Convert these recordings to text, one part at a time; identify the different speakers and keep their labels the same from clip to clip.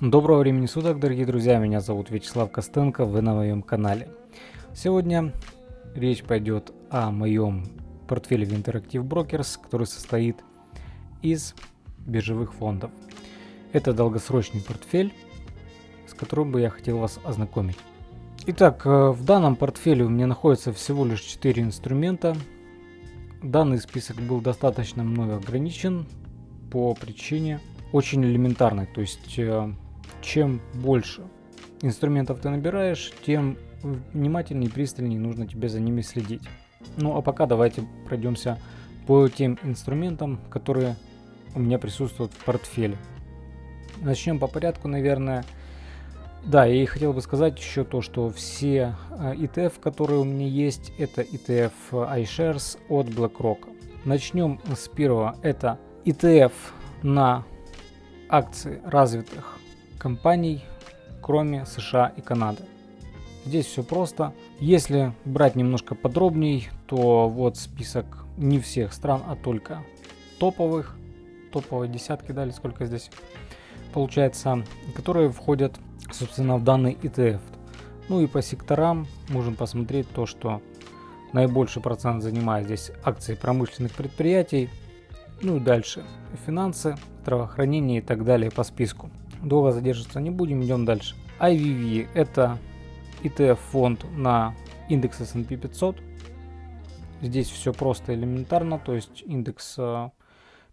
Speaker 1: Доброго времени суток, дорогие друзья, меня зовут Вячеслав Костенко, вы на моем канале. Сегодня речь пойдет о моем портфеле в Interactive Brokers, который состоит из биржевых фондов. Это долгосрочный портфель, с которым бы я хотел вас ознакомить. Итак, э, в данном портфеле у меня находится всего лишь 4 инструмента. Данный список был достаточно мною ограничен по причине очень элементарной, то есть э, чем больше инструментов ты набираешь, тем внимательнее и пристальнее нужно тебе за ними следить. Ну а пока давайте пройдемся по тем инструментам, которые у меня присутствуют в портфеле. Начнем по порядку, наверное. Да, и хотел бы сказать еще то, что все э, ETF, которые у меня есть, это ETF iShares от BlackRock. Начнем с первого. Это ETF на акции развитых компаний, кроме США и Канады. Здесь все просто. Если брать немножко подробней, то вот список не всех стран, а только топовых, топовые десятки, дали сколько здесь получается, которые входят, собственно, в данный ETF. Ну и по секторам можем посмотреть то, что наибольший процент занимает здесь акции промышленных предприятий, ну и дальше финансы, здравоохранение и так далее по списку. Долго задерживаться не будем, идем дальше. IVV это ETF фонд на индекс S&P 500. Здесь все просто элементарно, то есть индекс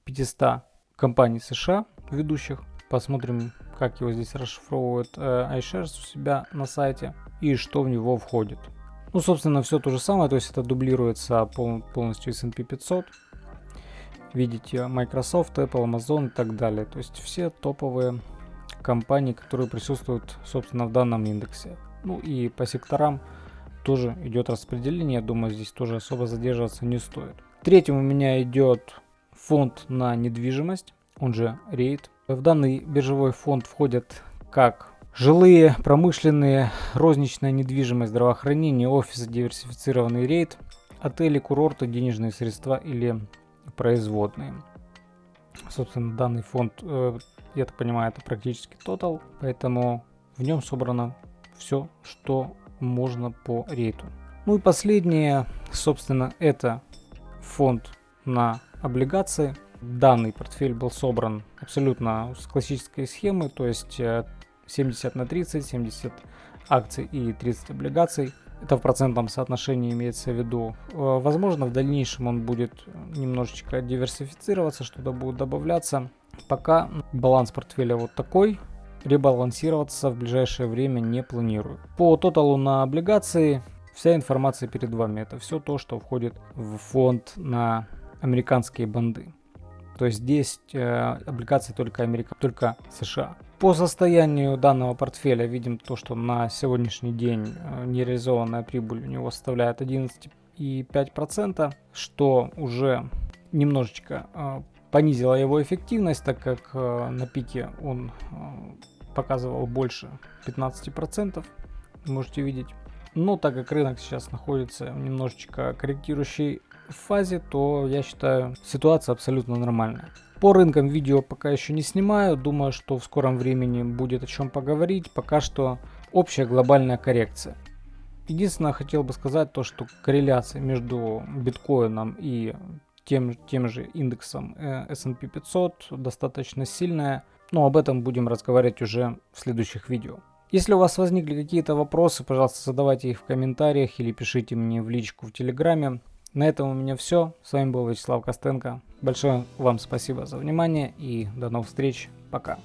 Speaker 1: 500 э, компаний США ведущих. Посмотрим, как его здесь расшифровывает э, iShares у себя на сайте и что в него входит. Ну, собственно, все то же самое, то есть это дублируется полностью S&P 500 видите Microsoft, Apple, Amazon и так далее. То есть все топовые компаний, которые присутствуют, собственно, в данном индексе. Ну и по секторам тоже идет распределение. Я думаю, здесь тоже особо задерживаться не стоит. Третьим у меня идет фонд на недвижимость, он же REIT. В данный биржевой фонд входят как жилые, промышленные, розничная недвижимость, здравоохранение, офисы, диверсифицированный рейд, отели, курорты, денежные средства или производные. Собственно, данный фонд, э, я так понимаю, это практически тотал, поэтому в нем собрано все, что можно по рейту. Ну и последнее, собственно, это фонд на облигации. Данный портфель был собран абсолютно с классической схемы, то есть 70 э, на 30, 70 акций и 30 облигаций. Это в процентном соотношении имеется в виду. Э, возможно, в дальнейшем он будет немножечко диверсифицироваться, что-то будет добавляться. Пока баланс портфеля вот такой. Ребалансироваться в ближайшее время не планирую. По тоталу на облигации вся информация перед вами. Это все то, что входит в фонд на американские банды. То есть здесь э, облигации только Америка, только США. По состоянию данного портфеля видим то, что на сегодняшний день э, нереализованная прибыль у него составляет 11,5%, что уже немножечко э, понизило его эффективность, так как э, на пике он показывал больше 15%, можете видеть. Но так как рынок сейчас находится в немножечко корректирующей фазе, то я считаю ситуация абсолютно нормальная. По рынкам видео пока еще не снимаю, думаю, что в скором времени будет о чем поговорить. Пока что общая глобальная коррекция. Единственное, хотел бы сказать то, что корреляция между биткоином и тем, тем же индексом э, S&P 500 достаточно сильная, но об этом будем разговаривать уже в следующих видео. Если у вас возникли какие-то вопросы, пожалуйста, задавайте их в комментариях или пишите мне в личку в Телеграме. На этом у меня все. С вами был Вячеслав Костенко. Большое вам спасибо за внимание и до новых встреч. Пока.